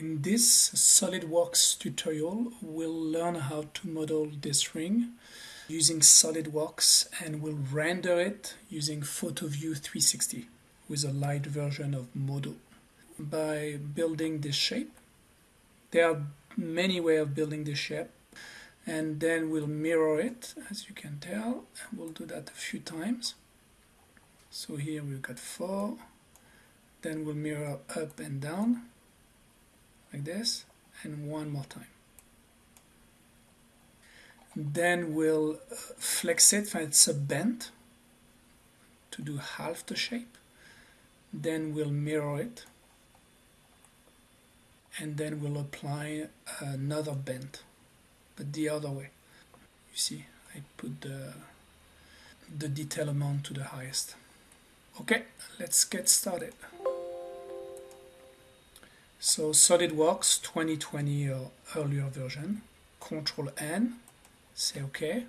In this SolidWorks tutorial, we'll learn how to model this ring using SolidWorks and we'll render it using PhotoView 360 with a light version of Modo. By building this shape, there are many ways of building this shape and then we'll mirror it as you can tell and we'll do that a few times. So here we've got four, then we'll mirror up and down like this and one more time. Then we'll uh, flex it when it's a bend to do half the shape. Then we'll mirror it. And then we'll apply another bend but the other way. You see I put the the detail amount to the highest. Okay let's get started so SolidWorks 2020 or earlier version, Control N, say OK.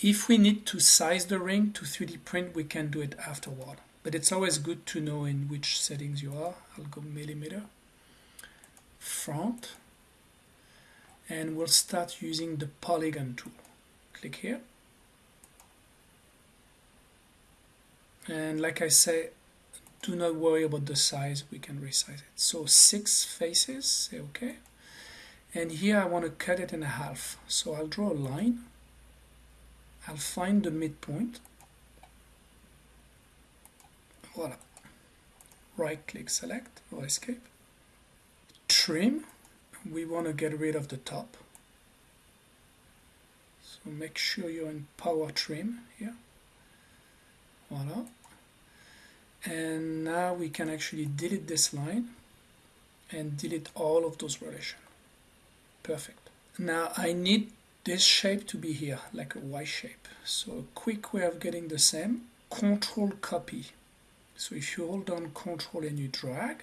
If we need to size the ring to 3D print, we can do it afterward. But it's always good to know in which settings you are. I'll go millimeter, front, and we'll start using the polygon tool. Click here. And like I say, do not worry about the size we can resize it. So six faces say okay. And here I want to cut it in half. So I'll draw a line. I'll find the midpoint. Voila. Right click select or escape. Trim. We want to get rid of the top. So make sure you're in power trim here. Voila and now we can actually delete this line and delete all of those relation perfect. Now I need this shape to be here like a Y shape. So a quick way of getting the same control copy. So if you hold down control and you drag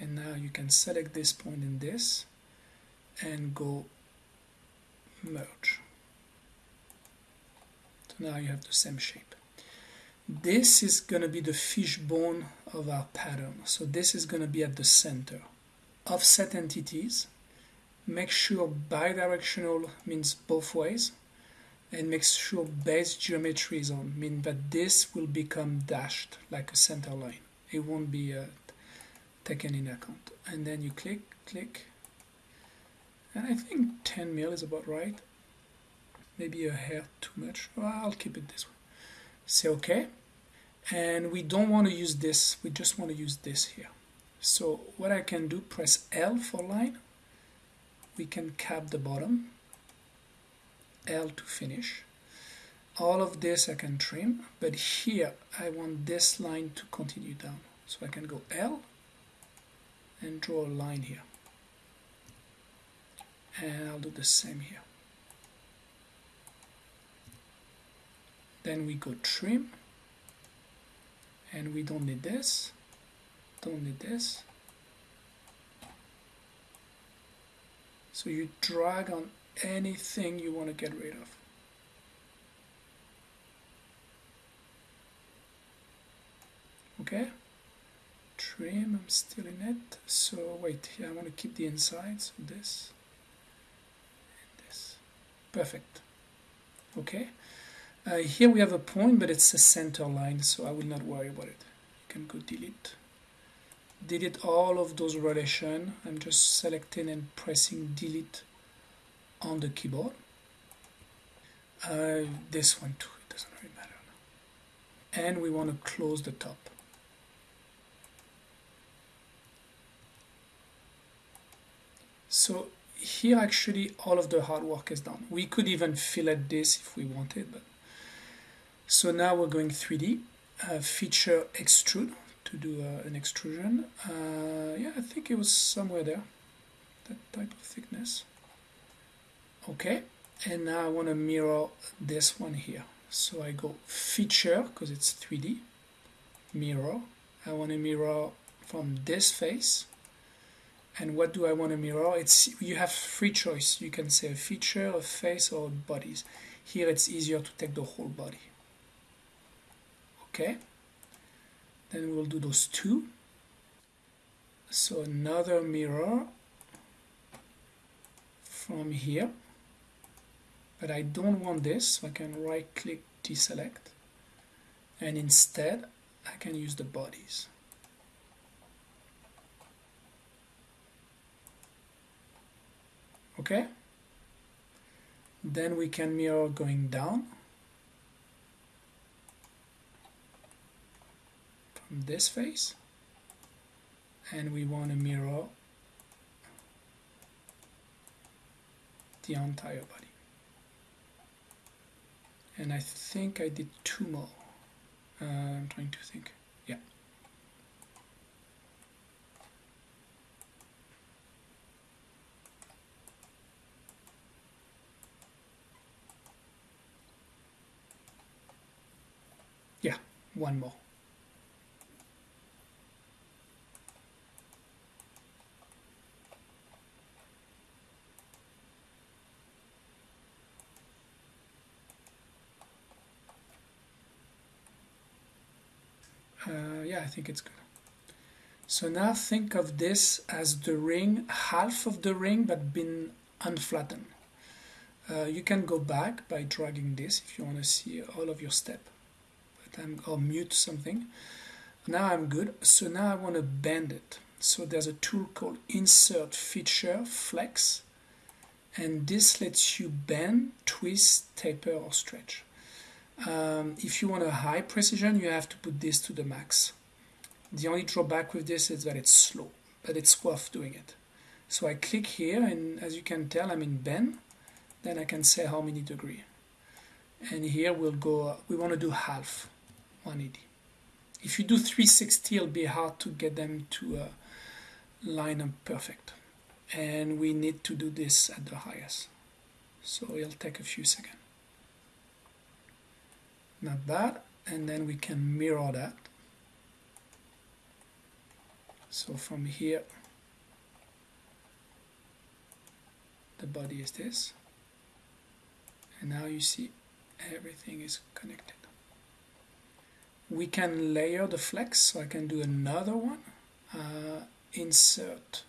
and now you can select this point in this and go merge. So now you have the same shape this is going to be the fishbone of our pattern. So this is going to be at the center. Offset entities. Make sure bidirectional means both ways. And make sure base geometry is on, mean that this will become dashed like a center line. It won't be uh, taken in account. And then you click, click. And I think 10 mil is about right. Maybe a hair too much. Well, I'll keep it this way say OK and we don't want to use this we just want to use this here. So what I can do press L for line. We can cap the bottom. L to finish. All of this I can trim but here I want this line to continue down. So I can go L and draw a line here. And I'll do the same here. Then we go trim and we don't need this. Don't need this. So you drag on anything you want to get rid of. Okay? Trim I'm still in it. So wait here I want to keep the inside. So this. And this. Perfect. Okay uh, here we have a point, but it's a center line, so I will not worry about it. You can go delete. Delete all of those relations. I'm just selecting and pressing delete on the keyboard. Uh, this one too, it doesn't really matter. And we want to close the top. So here actually all of the hard work is done. We could even fillet this if we wanted, but so now we're going 3D, uh, feature extrude to do uh, an extrusion. Uh, yeah, I think it was somewhere there, that type of thickness. Okay, and now I want to mirror this one here. So I go feature, because it's 3D, mirror. I want to mirror from this face. And what do I want to mirror? It's You have free choice. You can say a feature, a face, or bodies. Here it's easier to take the whole body okay. Then we'll do those two. So another mirror from here. But I don't want this so I can right click deselect. And instead I can use the bodies. Okay. Then we can mirror going down this face and we want to mirror the entire body. And I think I did two more. Uh, I'm trying to think. Yeah. Yeah one more uh, yeah I think it's good. So now think of this as the ring half of the ring but been unflattened. Uh, you can go back by dragging this if you want to see all of your step. But I'm, or mute something. Now I'm good. So now I want to bend it. So there's a tool called insert feature flex and this lets you bend twist taper or stretch. Um, if you want a high precision, you have to put this to the max. The only drawback with this is that it's slow, but it's worth doing it. So I click here, and as you can tell, I'm in Ben, Then I can say how many degree. And here we'll go, we want to do half, 180. If you do 360, it'll be hard to get them to uh, line up perfect. And we need to do this at the highest. So it'll take a few seconds not that and then we can mirror that so from here the body is this. And now you see everything is connected. We can layer the flex so I can do another one. Uh, insert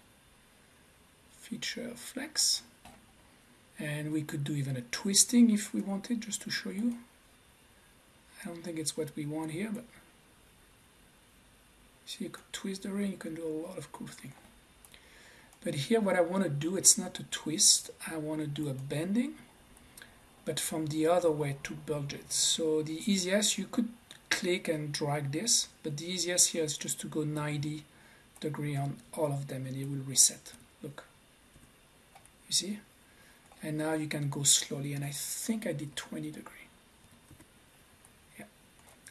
feature flex. And we could do even a twisting if we wanted just to show you. I don't think it's what we want here, but see you could twist the ring, you can do a lot of cool things. But here what I want to do, it's not a twist, I want to do a bending, but from the other way to bulge it. So the easiest, you could click and drag this, but the easiest here is just to go 90 degree on all of them and it will reset. Look, you see? And now you can go slowly, and I think I did 20 degree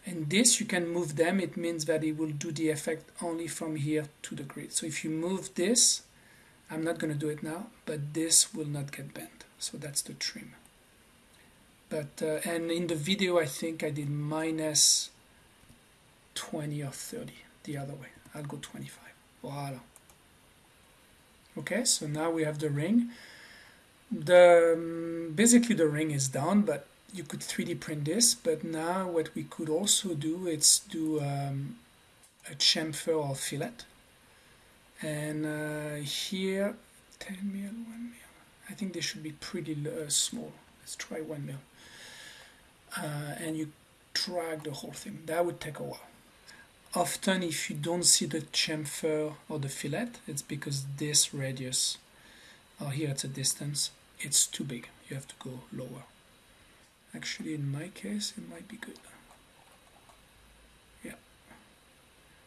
and this you can move them it means that it will do the effect only from here to the grid. So if you move this I'm not going to do it now but this will not get bent. So that's the trim. But uh, and in the video I think I did minus 20 or 30 the other way. I'll go 25 voila. Okay so now we have the ring. The um, basically the ring is done but you could 3D print this, but now what we could also do is do um, a chamfer or fillet. And uh, here, 10 mil, 1 mil. I think they should be pretty uh, small. Let's try 1 mil. Uh, and you drag the whole thing. That would take a while. Often if you don't see the chamfer or the fillet, it's because this radius, or here it's a distance, it's too big. You have to go lower. Actually, in my case, it might be good. Yeah.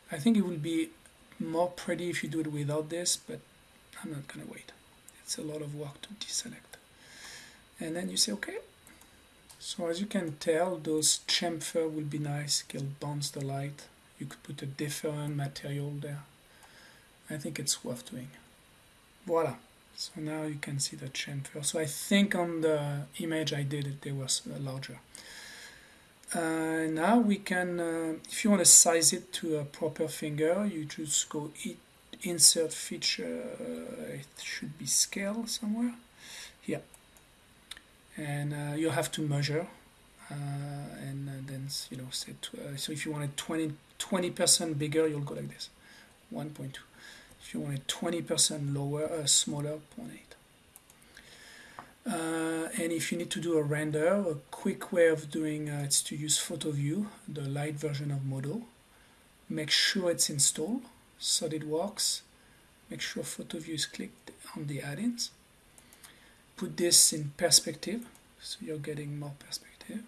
I think it will be more pretty if you do it without this, but I'm not going to wait. It's a lot of work to deselect. And then you say, okay. So as you can tell, those chamfer will be nice. It'll bounce the light. You could put a different material there. I think it's worth doing. Voila. So now you can see the chamfer. So I think on the image I did it, they was uh, larger. Uh, now we can, uh, if you want to size it to a proper finger, you just go it, insert feature, uh, it should be scale somewhere, here. And uh, you have to measure, uh, and then, you know, set, so if you want it 20, 20% bigger, you'll go like this, 1.2. if you want it 20% lower uh, smaller 0.8 uh, and if you need to do a render a quick way of doing uh, it's to use PhotoView the light version of Modo. Make sure it's installed SolidWorks make sure PhotoView is clicked on the add-ins. Put this in perspective so you're getting more perspective.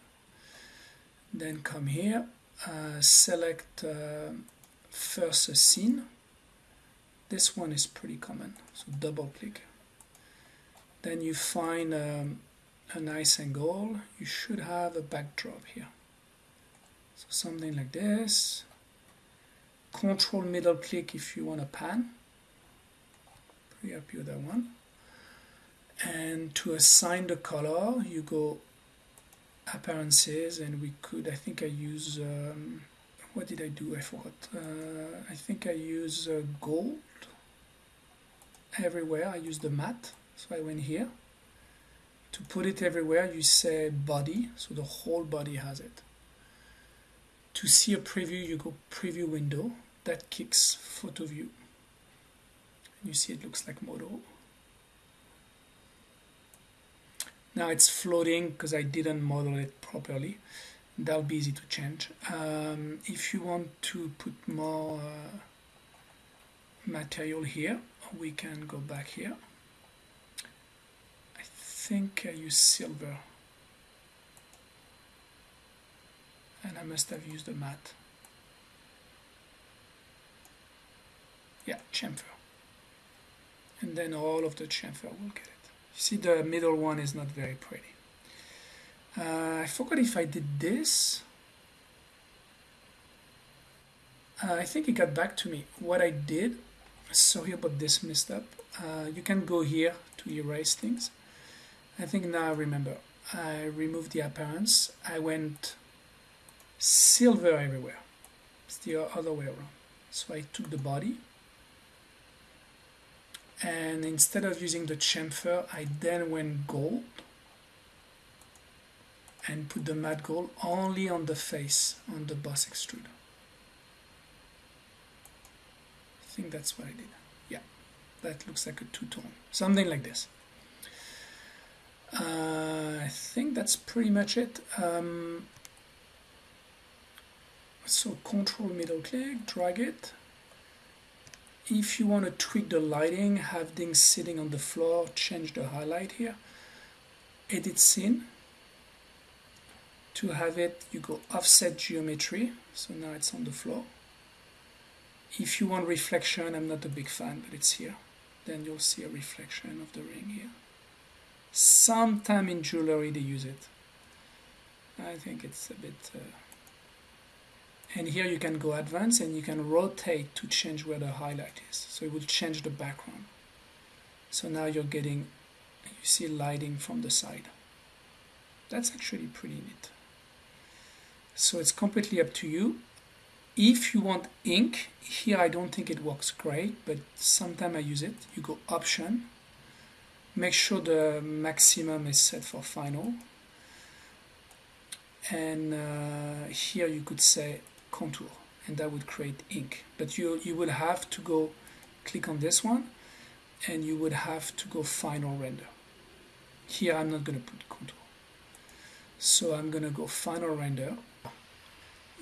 Then come here uh, select uh, first a scene this one is pretty common so double click. Then you find um, a nice angle. You should have a backdrop here. So something like this. Control middle click if you want to pan. Pretty happy with that one. And to assign the color you go appearances and we could I think I use um, what did I do? I forgot. Uh, I think I use uh, gold everywhere. I use the mat. so I went here. To put it everywhere you say body so the whole body has it. To see a preview you go preview window. That kicks photo view. And you see it looks like model. now it's floating because I didn't model it properly that'll be easy to change. Um, if you want to put more uh, material here we can go back here. I think I use silver. And I must have used a mat. yeah chamfer. And then all of the chamfer will get it. You see the middle one is not very pretty. Uh, I forgot if I did this. Uh, I think it got back to me. What I did, sorry about this messed up. Uh, you can go here to erase things. I think now I remember. I removed the appearance. I went silver everywhere. It's the other way around. So I took the body and instead of using the chamfer I then went gold and put the matte gold only on the face on the boss extruder. I think that's what I did. Yeah that looks like a two-tone something like this. Uh, I think that's pretty much it. Um, so control middle click drag it. If you want to tweak the lighting have things sitting on the floor change the highlight here. Edit scene to have it you go offset geometry so now it's on the floor. If you want reflection I'm not a big fan but it's here. Then you'll see a reflection of the ring here. Sometime in jewelry they use it. I think it's a bit uh, and here you can go advanced and you can rotate to change where the highlight is. So it will change the background. So now you're getting you see lighting from the side. That's actually pretty neat so it's completely up to you. If you want ink here I don't think it works great but sometimes I use it. You go option. Make sure the maximum is set for final. And uh, here you could say contour and that would create ink. But you you would have to go click on this one and you would have to go final render. Here I'm not going to put contour. So I'm going to go final render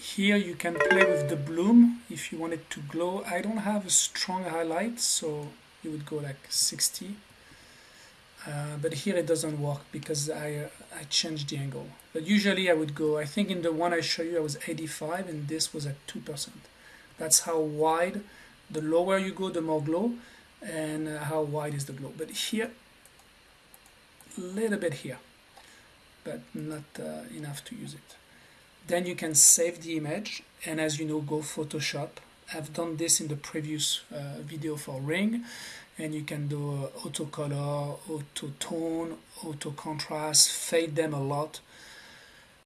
here you can play with the bloom if you want it to glow. I don't have a strong highlight so you would go like 60 uh, but here it doesn't work because I, uh, I changed the angle. But usually I would go I think in the one I show you I was 85 and this was at 2% that's how wide the lower you go the more glow and uh, how wide is the glow. But here a little bit here but not uh, enough to use it then you can save the image and as you know go Photoshop. I've done this in the previous uh, video for ring and you can do auto color auto tone auto contrast fade them a lot